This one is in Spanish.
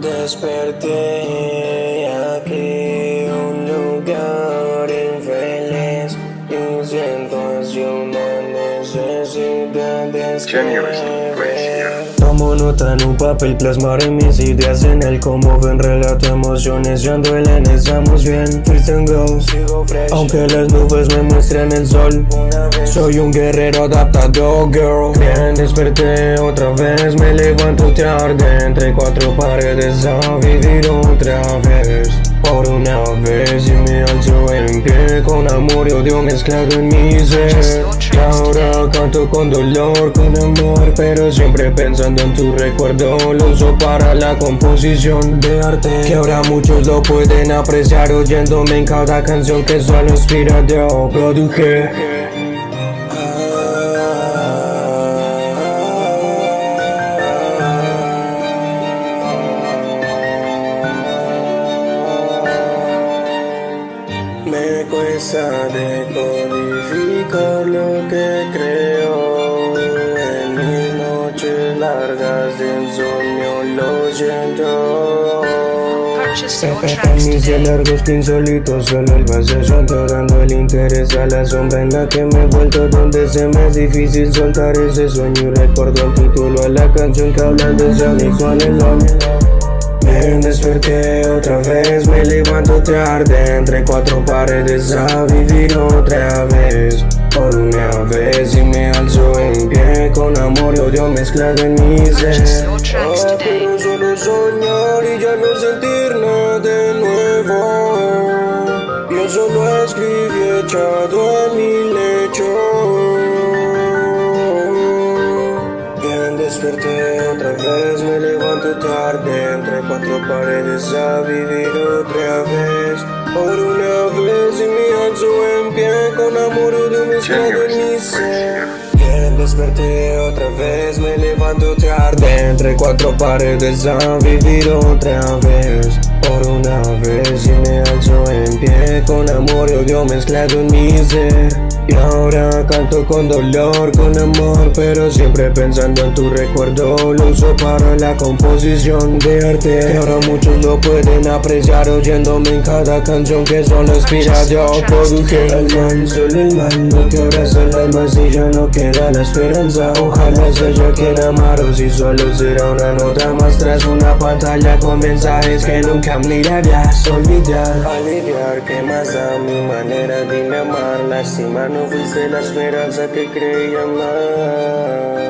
Desperté aquí. Necesidad de escribir Tomo nota en un papel, plasmar en mis ideas en el como ven relato emociones y duelen, estamos bien. First and go, sigo fresh. Aunque las nubes me muestren el sol. Soy un guerrero adaptado, girl. Bien, desperté otra vez, me levanto tarde Entre cuatro paredes a vivir otra vez por una vez y me alzo en pie Con amor y odio mezclado en mi ser. Ahora canto con dolor, con amor Pero siempre pensando en tu recuerdo. Lo uso para la composición de arte Que ahora muchos lo pueden apreciar. Oyéndome en cada canción que solo inspira yo produje Me cuesta decodificar lo que creo. En mis noches largas de insomnio lo siento. Mis largos que insólitos Solo el vacío dando el interés a la sombra en la que me he vuelto Donde se me es difícil soltar ese sueño. Y recuerdo el título a la canción que habla de ese igual desperté otra vez, me levanto tarde Entre cuatro paredes a vivir otra vez. Por una vez y me alzo en pie Con amor y odio mezclado en mi ser. Ahora quiero solo soñar y ya no sentir nada de nuevo. Yo solo escribí echado en mi a vivir otra vez. Por una vez y me alzo en pie Con amor de mezclado en mi ser Bien, desperté otra vez, me levanto tarde. Entre cuatro paredes a vivir otra vez. Por una vez y me alzo en pie Con amor y odio mezclado en mi ser y ahora canto con dolor, con amor Pero siempre pensando en tu recuerdo. Lo uso para la composición de arte Y ahora muchos lo pueden apreciar Oyéndome en cada canción que solo inspira. Yo produje el mal, solo el mal Lo que abraza el alma si ya no queda la esperanza. Ojalá sea quien amaros y solo será una nota más Tras una pantalla con mensajes que nunca mirarás Olvidar, aliviar, que más da mi manera de amar Lastimar no fuiste la esperanza que creía más